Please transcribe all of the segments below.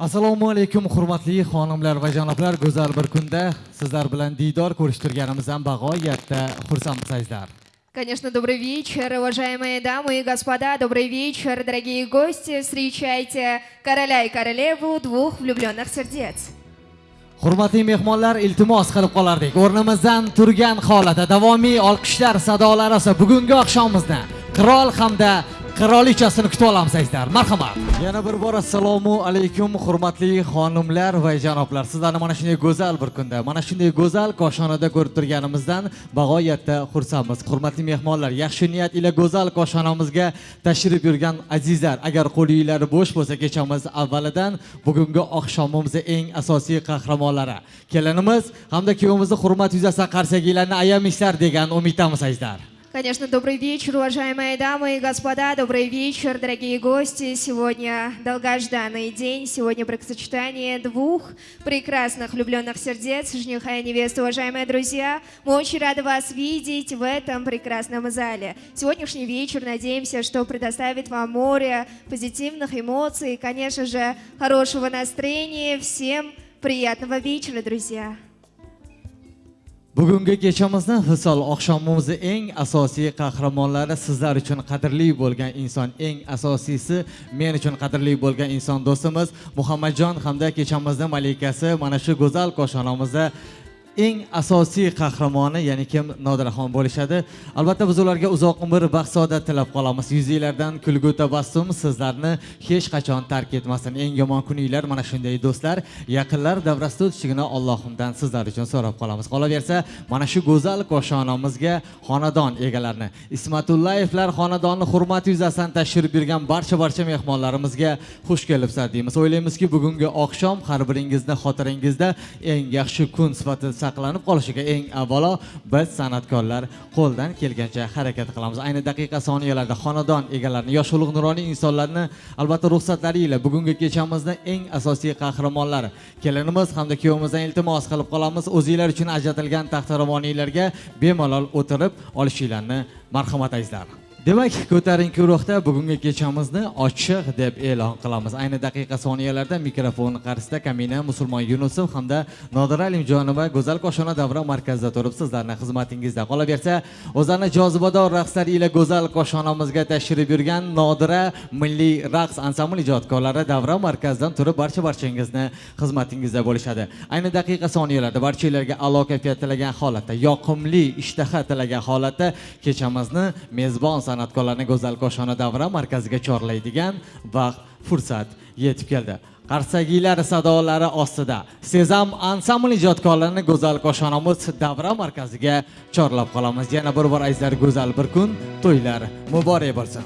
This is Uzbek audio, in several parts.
assalomu alaykum hurmatli xonimlar va janoblar go'zal bir kunda sizlar bilan diydor ko'rishtirganimizdan bag'oyatda xursandmizlar Конечно, добрый вечер, уважаемые дамы и господа, добрый вечер, дорогие гости. Встречайте короля и королеву двух влюбленных сердец. hurmatli mehmonlar iltimos qilib qolardik o'rnimizdan turgan holatda davomiy olqishlar sadolari bugungi oqshomimizni qirol hamda qirolichasini kutib olamiz azizlar marhamat. Yana bir bor assalomu alaykum hurmatli xonimlar va janoblar. Sizlarni mana shunday go'zal bir kunda mana shunday go'zal koshonada ko'rib turganimizdan bag'oyatda xursandmiz. Hurmatli mehmonlar yaxshi niyat ila go'zal koshonamizga tashrif buyurgan azizlar agar qo'linglar bo'sh bo'lsa kechamiz avvalidan bugungi oqshomimizni eng asosiy qahramonlari. Kelinimiz hamda kuyovimizni hurmat yuzasidan qarsakiylarni ayamaysizlar degan umiddamiz azizlar Конечно, добрый вечер, уважаемые дамы и господа, добрый вечер, дорогие гости. Сегодня долгожданный день, сегодня бракосочетание двух прекрасных влюбленных сердец, жениха и невесты. Уважаемые друзья, мы очень рады вас видеть в этом прекрасном зале. Сегодняшний вечер, надеемся, что предоставит вам море позитивных эмоций, конечно же, хорошего настроения. Всем приятного вечера, друзья! Bugungi kechamizni hisol oqshomimizni eng asosiy qahramonlari sizlar uchun qadrli bo'lgan inson eng asosiysi men uchun qadrli bo'lgan inson do'stimiz muhammadjon hamda kechamizni malikasi mana shu go'zal koshonamizda eng asosiy qahramoni ya'ni kim nodiraxon bo'lishadi. Albatta biz ularga uzoq umr baxt saodat tilab qolamiz. Yuzinglardan kulgu tabassum sizlarni hech qachon tark etmasin. Eng yomon kuninglar mana shunday do'stlar. Yaqinlar davrasida o'tishligini allohimdan sizlar uchun so'rab qolamiz. Qolaversa mana shu go'zal koshonamizga xonadon egalarini ismatullayevlar xonadoni hurmati yuzasidan tashrif buyurgan barcha barcha mehmonlarimizga xush kelibsizlar deymiz. O'ylaymizki bugungi oqshom har biringizni xotiringizda eng yaxshi kun sifatida saqlanib qolishiga eng avvalo biz san'atkorlar qo'ldan kelgancha harakat qilamiz. Ayni daqiqa soniyalarda xonadon egalarini yosh ulug' nuroniy insonlarni albatta ruxsatlariyla bugungi kechamizni eng asosiy qahramonlari kelinimiz hamda kuyovimizdan iltimos qilib qolamiz. O'zinglar uchun ajratilgan taxtiravoniylarga bemalol o'tirib olishinglarni marhamat azizlar demak ko'tarinki ruhda bugungi kechamizni ochiq deb e'lon qilamiz. Ayni daqiqa soniyalarda mikrofon qarshisida kamina musulmon yunusov hamda nodira alimjonova go'zal koshona davra markazida turib sizlarni xizmatingizda qolaversa o'zlarini jozibador raqslari ila go'zal koshonamizga tashrif buyurgan nodira milliy raqs ansambl ijodkorlari davra markazidan turib barcha barchangizni xizmatingizda bo'lishadi. Ayni daqiqa soniyalarda barchalarga a'lo kayfiyat tilagan holatda yoqimli ishtaha tilagan holatda kechamizni mezbon san'atkorlarni go'zal koshona davra markaziga chorlaydigan vaqt fursat yetib keldi. Qarsakiylar sadolari ostida sezam ansambl ijodkorlarini go'zal koshonamiz davra markaziga chorlab qolamiz. Yana bir bor azizlar go'zal bir kun to'ylar muborak bo'lsin.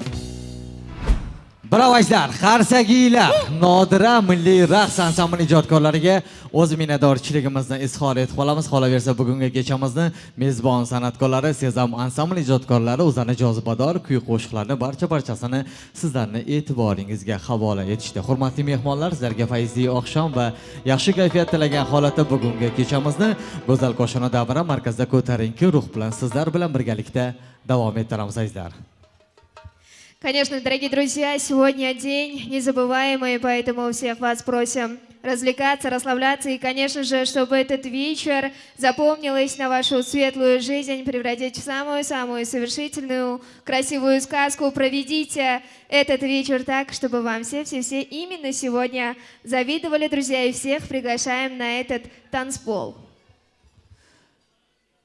Bravo Xarsagiylar, Nodira milliy raqs ansambli ijodkorlariga o'z minnatdorchiligimizni izhor etib qolamiz. Qolaversa bugungi kechamizni mezbon san'atkorlari Sezam ansambli ijodkorlari o'zlarini jozibador kuy qo'shiqlarni barcha barchasini sizlarning e'tiboringizga havola etishdi. Hurmatli mehmonlar, sizlarga fayzli oqshom va yaxshi kayfiyat tilagan holatda bugungi kechamizni Go'zal Qo'shona davra markazida ko'tarinki ruh bilan sizlar bilan birgalikda davom ettiramiz azizlar. Конечно, дорогие друзья, сегодня день незабываемый, поэтому всех вас просим развлекаться, расслабляться и, конечно же, чтобы этот вечер запомнилось на вашу светлую жизнь, превратить в самую-самую совершительную, красивую сказку. Проведите этот вечер так, чтобы вам все-все-все именно сегодня завидовали, друзья, и всех приглашаем на этот танцпол.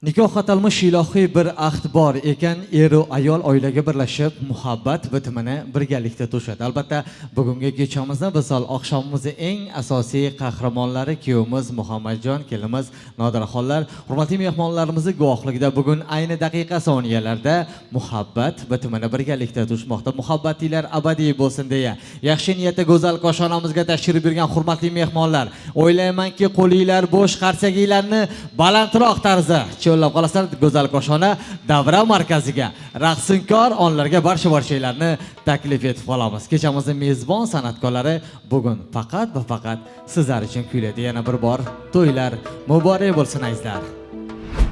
Nikoh atalmish ilohiy bir ahd bor ekan, eru ayol oilaga birlashib, muhabbat bitimini birgalikda to'shadi. Albatta, bugungi kechamizni Visol oqshomimizni eng asosiy qahramonlari kuyovimiz Muhammadjon, kelinimiz Nodiraxonlar, hurmatli mehmonlarimizni guvohligida bugun ayni daqiqa soniyalarda muhabbat bitimini birgalikda to'shmoqda. Muhabbatinglar abadiy bo'lsin deya. Yaxshi niyatda go'zal koshonamizga tashrif buyurgan hurmatli mehmonlar, o'ylaymanki, qo'linglar bo'sh, qarsaginglarni balandroq tarzda yo'llab qolasizlar go'zal koshona davra markaziga. Raqsinkor onlarga barcha barchalarni taklif etib qolamiz kechamizni mezbon san'atkorlari bugun faqat va faqat sizlar uchun kuylaydi. Yana bir bor to'ylar muborak bo'lsin azizlar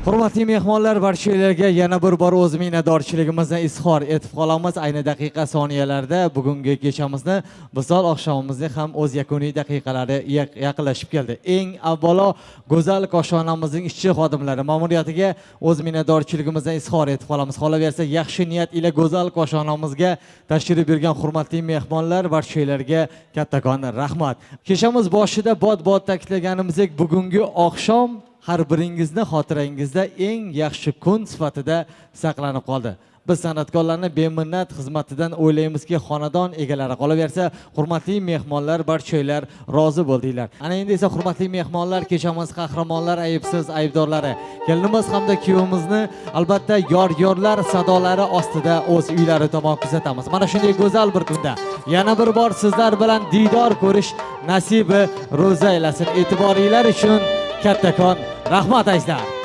hurmatli mehmonlar barchalarga yana bir bor o'z minnatdorchiligimizni izhor etib qolamiz. Ayni daqiqa soniyalarda bugungi kechamizni visol oqshomimizni ham o'z yakuniy daqiqalari yaqinlashib keldi. Eng avvalo go'zal koshonamizning ishchi xodimlari ma'muriyatiga o'z minnatdorchiligimizni izhor etib qolamiz. Qolaversa yaxshi niyat ila go'zal koshonamizga tashrif buyurgan hurmatli mehmonlar barchalarga kattakon rahmat. Kechamiz boshida bod bod ta'kidlaganimizdek bugungi oqshom har biringizni xotirangizda eng yaxshi kun sifatida saqlanib qoldi. Biz san'atkorlarni beminnat xizmatidan o'ylaymizki xonadon egalari qolaversa hurmatli mehmonlar barchanglar rozi bo'ldinglar. Ana endi esa hurmatli mehmonlar kechamiz qahramonlar aybsiz aybdorlari. Kelinimiz hamda kuyovimizni albatta yor yorlar sadolari ostida o'z uylari tomon kuzatamiz. Mana shunday go'zal bir kunda yana bir bor sizlar bilan diydor ko'rish nasibi ro'za aylasin. E'tiboringlar uchun کتکان. رحمت ایزدار